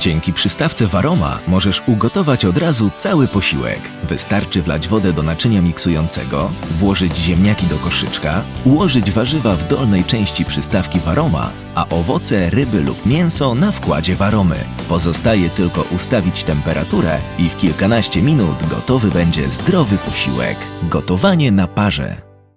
Dzięki przystawce Varoma możesz ugotować od razu cały posiłek. Wystarczy wlać wodę do naczynia miksującego, włożyć ziemniaki do koszyczka, ułożyć warzywa w dolnej części przystawki Varoma, a owoce, ryby lub mięso na wkładzie Varomy. Pozostaje tylko ustawić temperaturę i w kilkanaście minut gotowy będzie zdrowy posiłek. Gotowanie na parze.